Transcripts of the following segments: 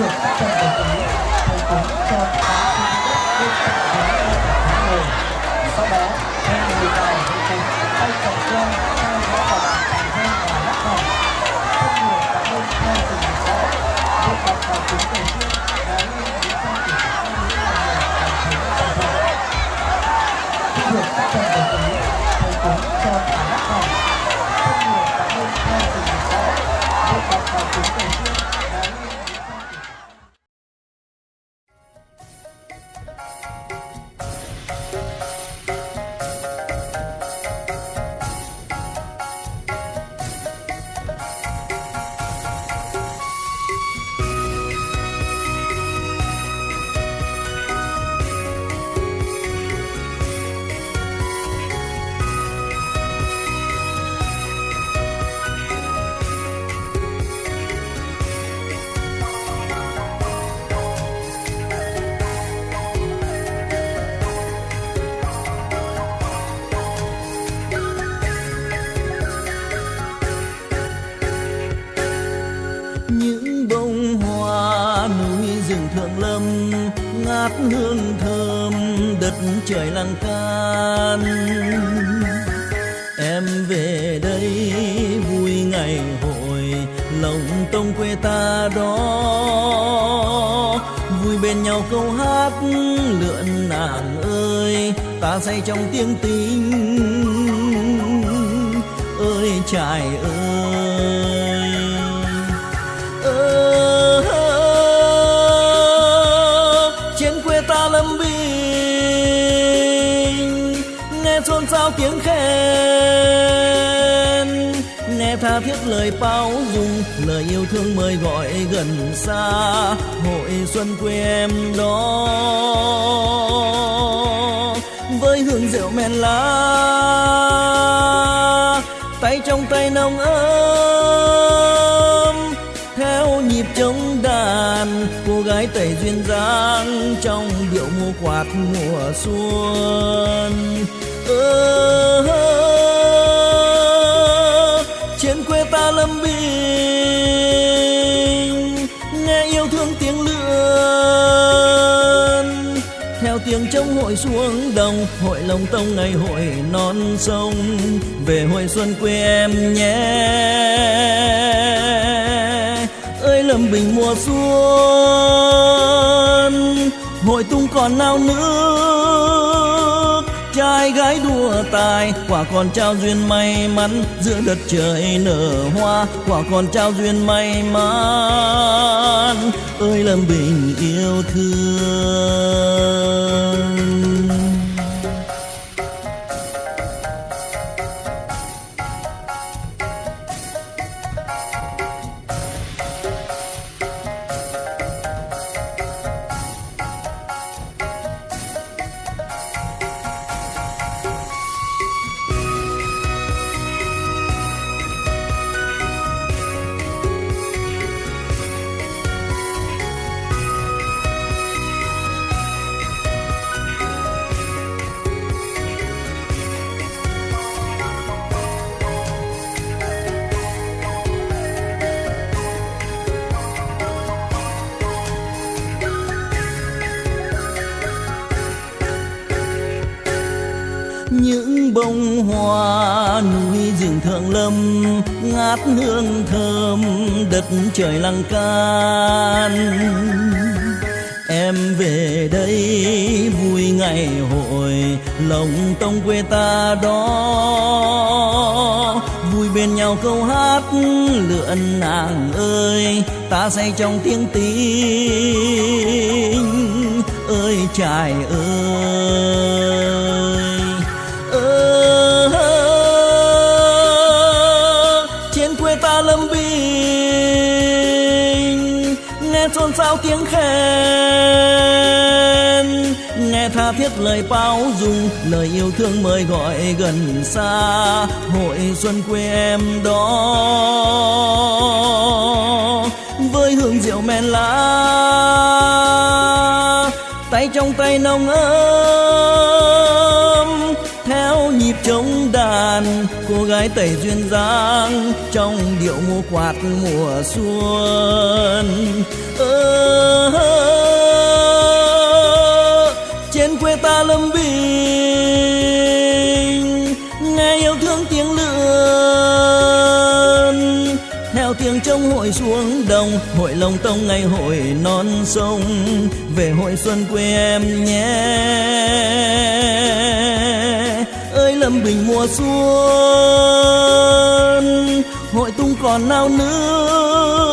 được các phần đồng ý thầy cúng cho tám sinh đất bên cạnh ghế tháng ngồi sau đó ngát hương thơm đất trời lăng can. Em về đây vui ngày hội, lòng tông quê ta đó. Vui bên nhau câu hát lượn nàng ơi, ta say trong tiếng tình. Ơi trải ơi. Bao tiếng khen. Nghe tha thiết lời bao dung, lời yêu thương mời gọi gần xa. Hội xuân quê em đó. Với hương rượu men lá, tay trong tay nồng ấm. Theo nhịp trống đàn, cô gái tẩy duyên dáng trong điệu mùa quạt mùa xuân trên quê ta lâm bình, nghe yêu thương tiếng lượn theo tiếng trống hội xuống đồng, hội lồng tông ngày hội non sông. Về hội xuân quê em nhé. Ơi lâm bình mùa xuân, hội tung còn nào nữa trai gái đua tài, quả còn trao duyên may mắn giữa đất trời nở hoa, quả còn trao duyên may mắn. Ơi, lâm bình yêu thương. Thượng lâm, ngát hương thơm, đất trời lăng can. Em về đây vui ngày hội, lòng tông quê ta đó. Vui bên nhau câu hát lượn nàng ơi, ta say trong tiếng tình ơi trải ơi. Xôn xao tiếng khen? Nghe tha thiết lời bao dung, lời yêu thương mời gọi gần xa. Hội xuân quê em đó. Với hương rượu men lá, tay trong tay nồng ấm trống đàn. Cô gái tẩy duyên dáng trong điệu múa quạt mùa xuân. Ơ trên quê ta lâm bình, nghe yêu thương tiếng lượn. Theo tiếng trống hội xuống đồng, hội lồng tông ngày hội non sông. Về hội xuân quê em nhé lâm bình mùa xuân. Hội tung còn nao nước,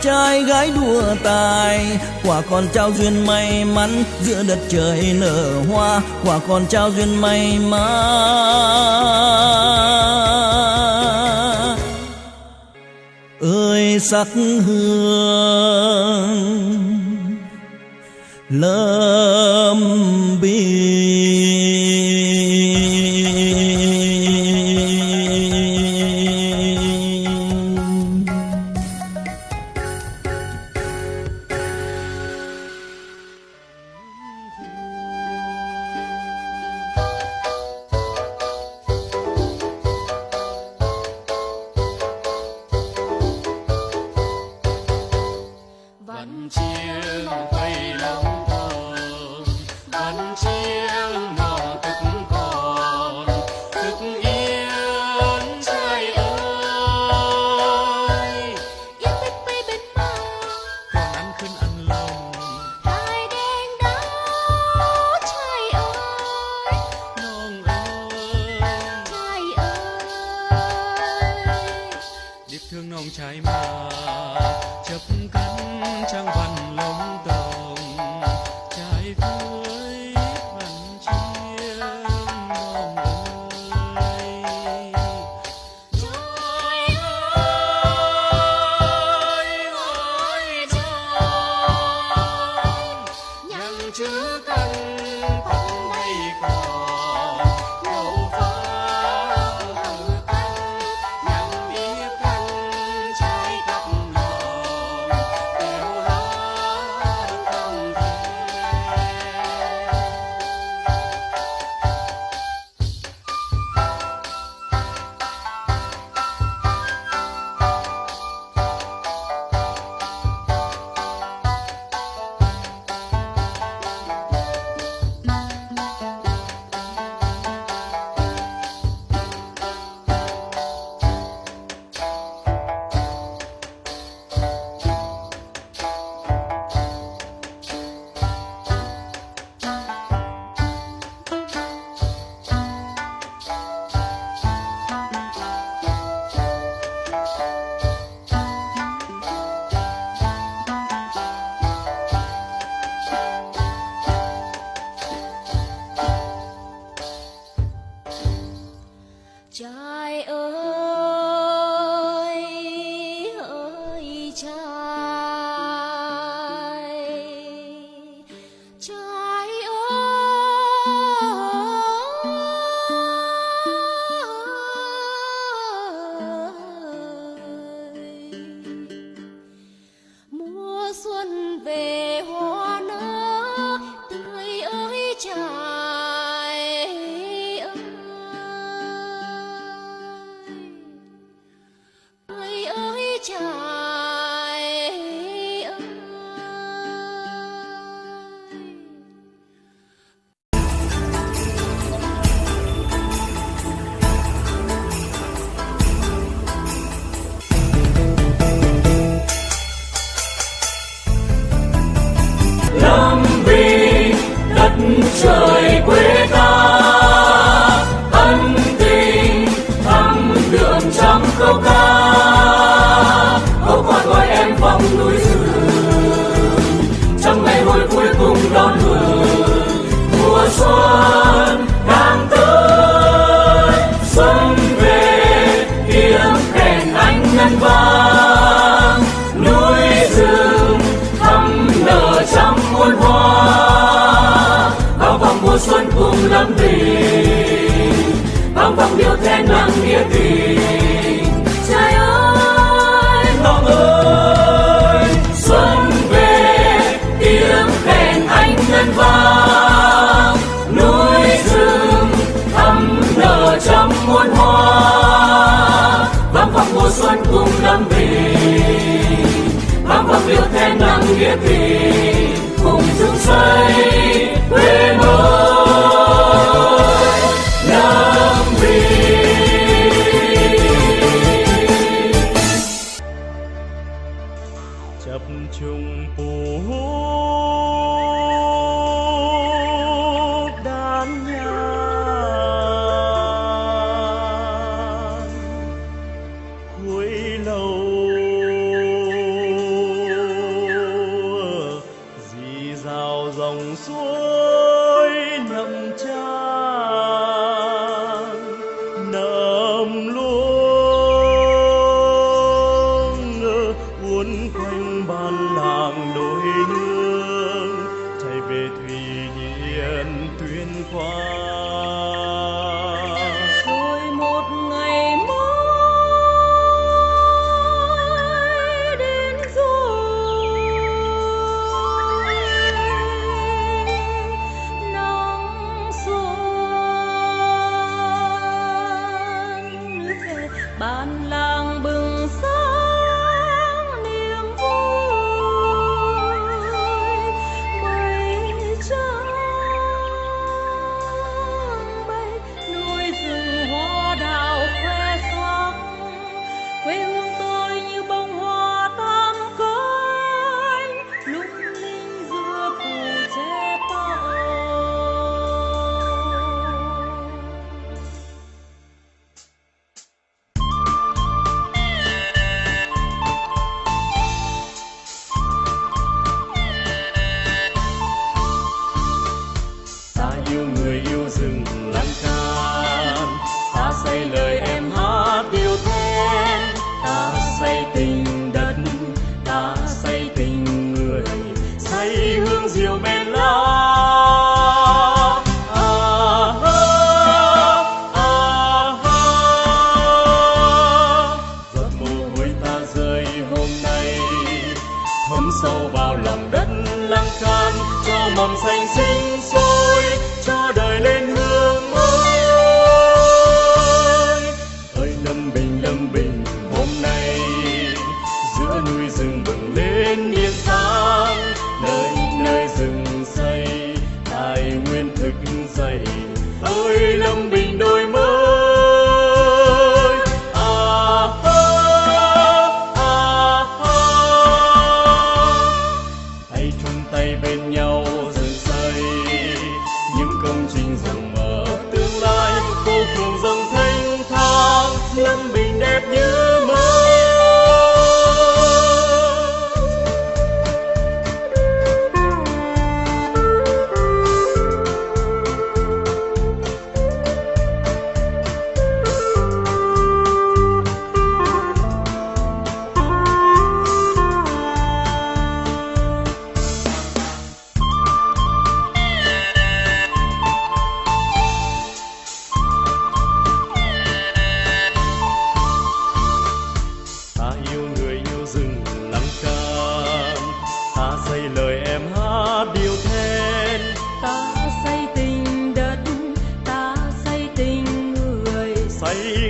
trai gái đua tài. Quả còn trao duyên may mắn giữa đất trời nở hoa. Quả còn trao duyên may mắn. Ơi, sắc hương, lâm bình bao vòng điệu then nặng nghĩa tình. Trai ơi ngọc ơi. xuân về tiếng kèn anh ngân vang. Núi rừng thắm nở trong muôn hoa. Vang vọng mùa xuân cùng lâm bình vang vọng điệu then nặng nghĩa tình. Cùng dựng xây quê mơ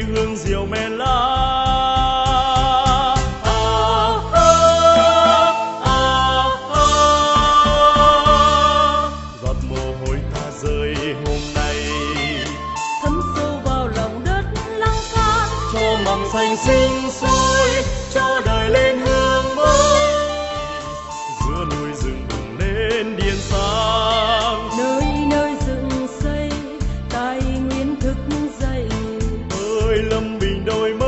hương rượu men lá đôi mới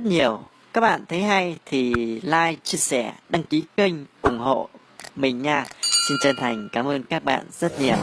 rất nhiều. Các bạn thấy hay thì like, chia sẻ, đăng ký kênh, ủng hộ mình nha. Xin chân thành cảm ơn các bạn rất nhiều.